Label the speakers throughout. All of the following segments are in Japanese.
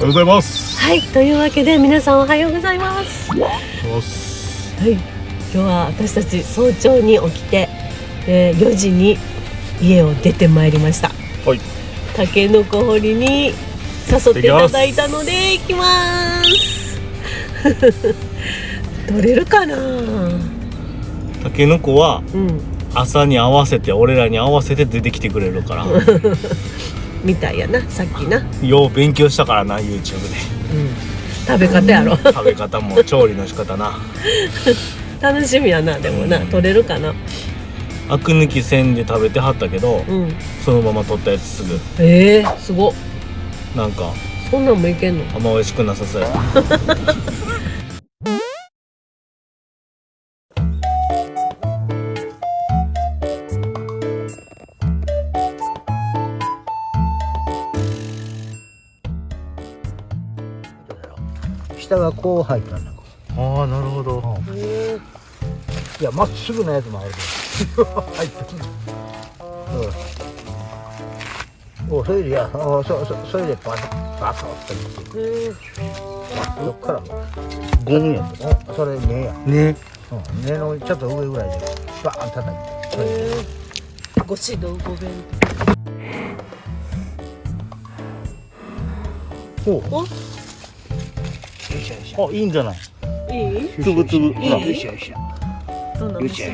Speaker 1: おはようございます。
Speaker 2: はいというわけで皆さんおはようございます。はい今日は私たち早朝に起きて、えー、4時に家を出てまいりました。
Speaker 1: はい。
Speaker 2: タケノコ掘りに誘っていただいたので行きます。取れるかな？
Speaker 1: タケノコは
Speaker 2: うん。
Speaker 1: 朝に合わせて俺らに合わせて出てきてくれるから
Speaker 2: みたいやなさっきな、うん、
Speaker 1: よう勉強したからな YouTube で。
Speaker 2: 食べ方やろ。
Speaker 1: 食べ方も調理の仕方な。
Speaker 2: 楽しみやなでもな。取れるかな。
Speaker 1: アク抜き線で食べてはったけど、
Speaker 2: うん。
Speaker 1: そのまま取ったやつすぐ。
Speaker 2: えー、すごっ。
Speaker 1: なんか
Speaker 2: そんなんもいけんの？
Speaker 1: あんま美味しくなさそうや
Speaker 3: 下がこう入ったんだ
Speaker 1: ああなるほど。
Speaker 3: いやまっすぐなやつもあるけど 入ってる。うん。おそれでいやおそそそれでババカって
Speaker 2: え
Speaker 3: そっからも。
Speaker 1: ゴンや
Speaker 3: おそれ根や、
Speaker 1: ね
Speaker 3: うん、根のちょっと上ぐらいでバーン叩いて。それで
Speaker 2: ー、ご指導ご弁。
Speaker 1: お
Speaker 2: お
Speaker 1: あいいんじゃない？
Speaker 2: いい？
Speaker 1: つぶつぶ。
Speaker 3: よいしょよい？しよいしょよいしょ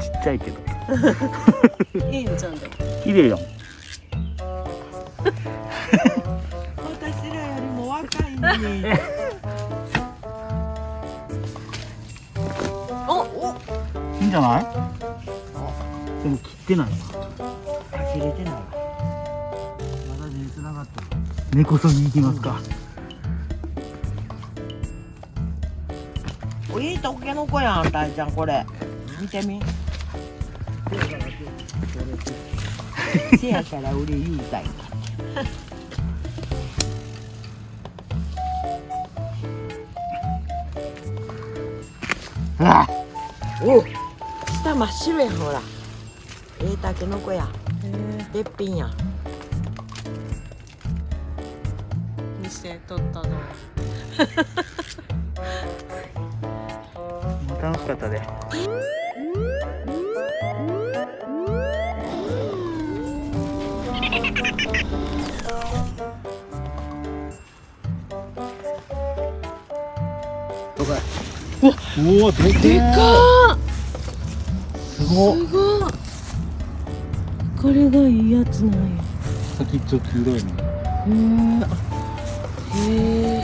Speaker 1: ちっちゃいけど。
Speaker 2: いいんじゃん
Speaker 1: 綺麗やん。
Speaker 4: 私らよりも若いのに。
Speaker 1: いいんじゃないでも切ってないな
Speaker 3: 切れてないわ。まだ根繋がってる
Speaker 1: 根こそぎ行きますか。
Speaker 4: おいいとけのこやん、たいちゃん、これ。見てみ。せやから俺言うたい。
Speaker 1: あ
Speaker 4: お下真っ白やんほら。ええたけのこや。べっぴんや。
Speaker 2: 見せとったの
Speaker 1: もう楽しかっ。たでうわで
Speaker 2: でかっ。
Speaker 1: すごっ。
Speaker 2: すご。いこれがいいやつなんや。
Speaker 1: 先っちょ黄色いね。
Speaker 2: へえへえ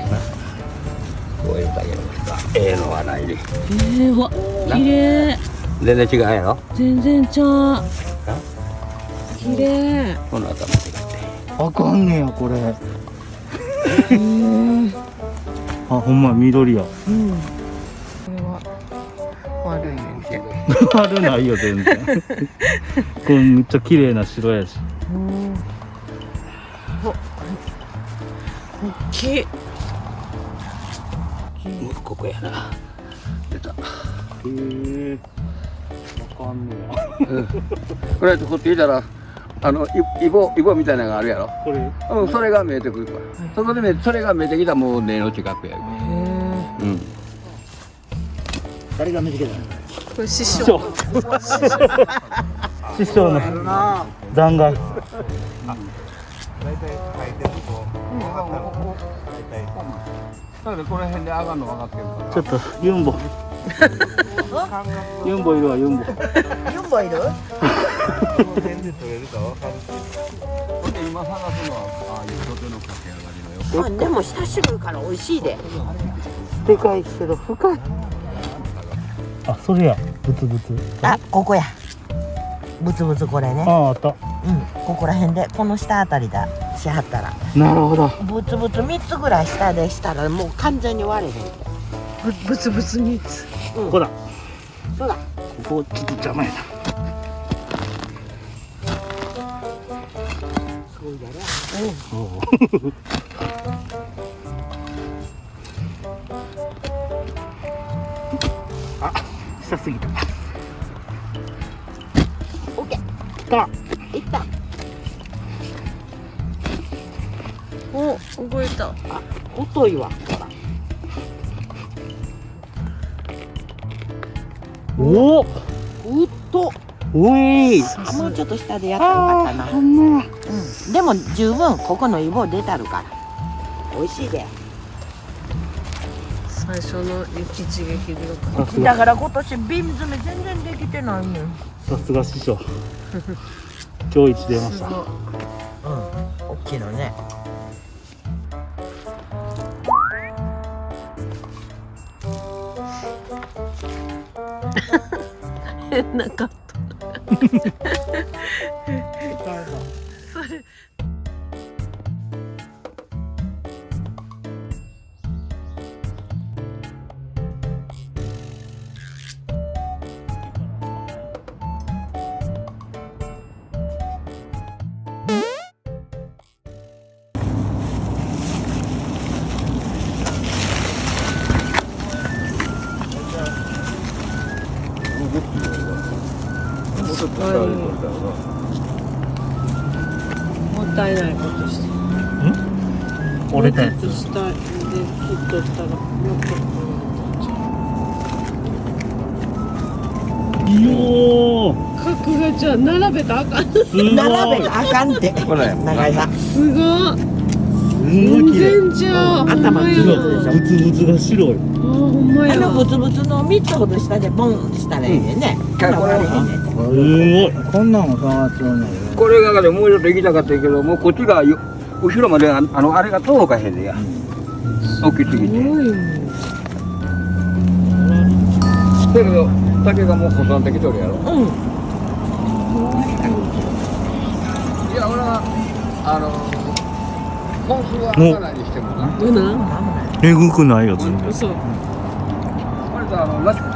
Speaker 3: ええのはないで。
Speaker 2: えー、わ綺麗。
Speaker 3: 全然違うやろ
Speaker 2: 全然ちゃう綺麗。
Speaker 3: この頭違って。
Speaker 1: あかんねやこれ。
Speaker 2: うん
Speaker 1: あほんま緑や。
Speaker 2: これは
Speaker 4: 悪いねんて。
Speaker 1: 悪ないよ全然。これめっちゃ綺麗な白やし。
Speaker 2: うん。お大きい
Speaker 3: ここやな。出た。
Speaker 1: へえ。わかんねや。
Speaker 5: これこって言ったらあのイイボイボみたいなのがあるやろ、
Speaker 1: これ？
Speaker 5: うん、それが見えてくるから、そこでそれが見えてきたらもう根の近くや。うん。
Speaker 3: 誰が見つけたの？
Speaker 2: これ師
Speaker 1: 師
Speaker 2: 匠。
Speaker 1: 匠。師匠の残骸。
Speaker 5: だからこの辺で上がるの分かってるから。
Speaker 1: ちょっとユンボ。ユンボいるわユンボ。
Speaker 4: ユンボいる？
Speaker 5: ほんで今探すのはああいう土手の駆け上がりのよ
Speaker 4: あ、でも下白いから美味しいで。
Speaker 1: でかいけど深い。あそれや。ブツブツ。
Speaker 4: あ、ここや。ブツブツこれね。
Speaker 1: あああった。
Speaker 4: うん、ここら辺で、この下あたりだ。しはったら。
Speaker 1: なるほど
Speaker 4: ブツブツ三つぐらい下でしたら、もう完全に割れへん。
Speaker 2: ぶぶつぶつ三つ
Speaker 1: ここだ
Speaker 4: そうだ。
Speaker 1: ここちょっと邪魔やな
Speaker 4: そうやりゃ。
Speaker 1: おうあ下すぎた
Speaker 4: オッケー。
Speaker 1: 来た
Speaker 4: いった。
Speaker 2: お動いた。
Speaker 4: 太いわ。
Speaker 1: お。お
Speaker 4: うっと。
Speaker 1: おい。
Speaker 4: あもうちょっと下でやったらよかったな、うん、でも十分ここのイボ出たるから。美味しいで。
Speaker 2: 最初の雪地劇で。よかっ
Speaker 1: さすが。
Speaker 4: だから今年瓶詰め全然できてないねん。
Speaker 1: さすが師匠。今日一出ました。
Speaker 4: うん。大きいのね
Speaker 2: 変なカットもったいないことしてん
Speaker 1: 折れたやつ
Speaker 2: もうちょっと下で切っとったらもっと
Speaker 1: いよー
Speaker 2: 角がじゃあ並べたあかん
Speaker 4: 並べがあかんって
Speaker 5: ほら
Speaker 4: 長井さん
Speaker 1: すごい
Speaker 2: 全然じゃあ
Speaker 4: 頭
Speaker 2: ほんまや
Speaker 4: 綺麗
Speaker 1: ブツブツが白い
Speaker 2: あほんま
Speaker 4: あのブツブツの3つほど下でボンしたらいいね、
Speaker 5: うん
Speaker 4: ほな割れへんね
Speaker 3: こんなんも触ってんね
Speaker 5: これがねもうちょっと行きたかったけどもうこっちがよ後ろまでああのあれが届かへんねや。大きすぎて。
Speaker 2: すごい
Speaker 5: だけど竹がもう細んできとるやろ。
Speaker 4: うん。
Speaker 5: いや俺はあの本数は開かないにしてもな。
Speaker 2: どうな。ん
Speaker 1: えぐくないよ全然。
Speaker 2: 嘘
Speaker 5: これとあのなしくて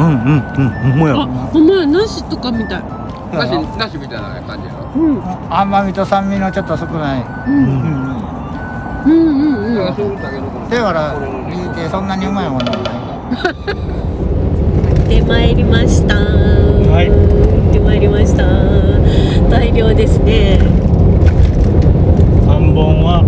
Speaker 1: うんうんうんほんま
Speaker 2: あ
Speaker 1: や
Speaker 2: ほんまや。梨とかみたい。
Speaker 5: なしなしみたいな感じやろ
Speaker 2: うん。
Speaker 3: 甘みと酸味のちょっと少ない、
Speaker 2: う
Speaker 3: うんん
Speaker 2: うんうん。うん
Speaker 5: ういう竹のこの
Speaker 3: だから言うてそんなにうまいものはない。
Speaker 2: で参りました。
Speaker 1: はい。
Speaker 2: 行ってまいりました。大量ですね。
Speaker 1: 三本は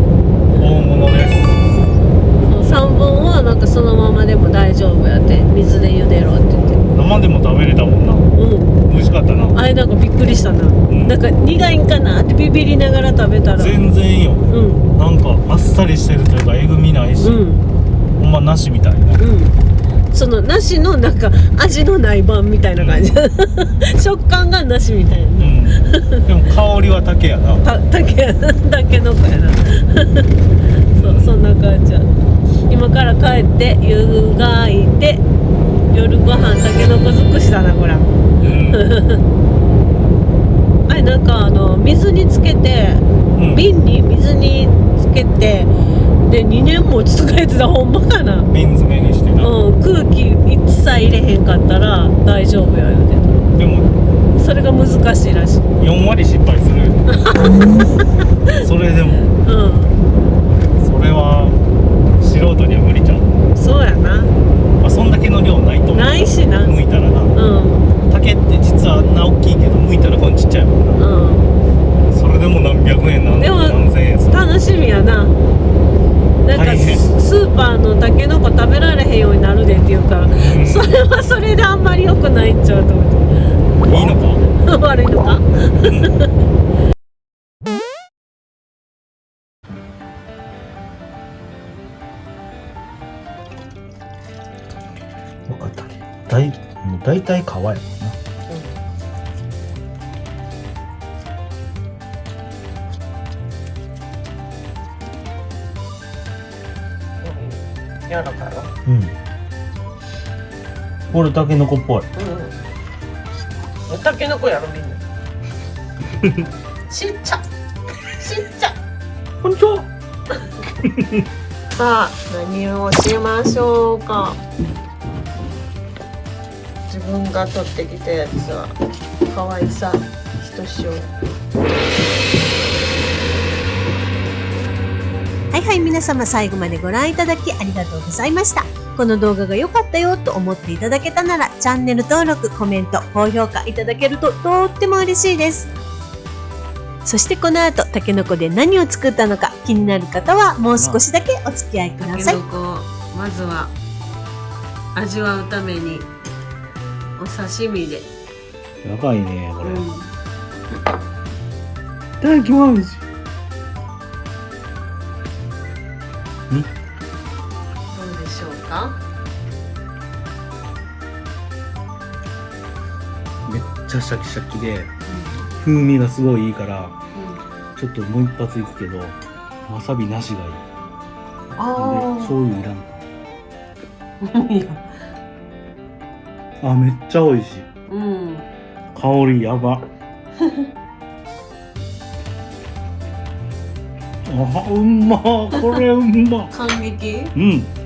Speaker 2: かそのままでも大丈夫やって水で茹でろって言って。
Speaker 1: 生でも食べれたもんな
Speaker 2: うん。
Speaker 1: 美味しかったな
Speaker 2: あれなんかびっくりしたな。
Speaker 1: ん
Speaker 2: なんか苦いんかなってビビりながら食べたら。
Speaker 1: 全然よ
Speaker 2: うん
Speaker 1: なんかあっさりしてるというかえぐみないし、
Speaker 2: うん
Speaker 1: ほんまなしみたいな
Speaker 2: うん。その梨のなんか味のない版みたいな感じ。食感が梨みたいな。
Speaker 1: うんでも香りは竹やな
Speaker 2: たたけたけのこやな そんな感じ。や今から帰って湯がいて夜ご飯たけのこ尽くしだなこら
Speaker 1: うん。
Speaker 2: あれなんかあの水につけて
Speaker 1: うん。
Speaker 2: 瓶に水につけてで2年も使えてた。ほんまかな。
Speaker 1: 瓶詰めにしてな、
Speaker 2: うん空気一切入れへんかったら大丈夫や言うて
Speaker 1: でも
Speaker 2: たそれが難しいらしい。
Speaker 1: 4割失敗する。それでも。
Speaker 2: うん。
Speaker 1: それは素人には無理ちゃう、
Speaker 2: そうやな。
Speaker 1: まあ、そんだけの量ないと思う。
Speaker 2: ないしな。
Speaker 1: 剥いたらな。
Speaker 2: うん。
Speaker 1: 竹って実はあんな大きいけど剥いたらこんちっちゃいもんな。
Speaker 2: うん。
Speaker 1: それでも何百円なん
Speaker 2: でも
Speaker 1: 何千円
Speaker 2: 楽しみやな。なんかススーパーのたけのこ食べられへんようになるでって言うから、
Speaker 1: ん。
Speaker 2: それはそれであんまり良くないんちゃうと思
Speaker 1: いいのか？
Speaker 2: っ て悪いのか？
Speaker 1: 分かった。大もう大体皮やもんな。
Speaker 4: 柔らかいわ
Speaker 1: うん。これタケノコっぽい。
Speaker 4: うんたけのこやろみんな。ちっちゃ。ちっちゃ。
Speaker 1: こんにちは
Speaker 2: さあ何をしましょうか？自分が取ってきたやつは可愛さひとしおはいはい皆様最後までご覧いただきありがとうございましたこの動画が良かったよと思っていただけたならチャンネル登録コメント高評価いただけるととっても嬉しいですそしてこの後、たけのこで何を作ったのか気になる方はもう少しだけお付き合いください。まずは味わうためにお刺身で。
Speaker 1: やばいねこれ、
Speaker 2: うん。
Speaker 1: いただきます。
Speaker 2: どうでしょうか？
Speaker 1: めっちゃシャキシャキで風味がすごいいいからちょっともう一発いくけどわさびなしがいい。で
Speaker 2: あ
Speaker 1: 醤油いらん
Speaker 2: あ。いや。
Speaker 1: あめっちゃ美味しい。
Speaker 2: うん。
Speaker 1: 香りやば。あうんま。これうんま。
Speaker 2: 感激。
Speaker 1: うん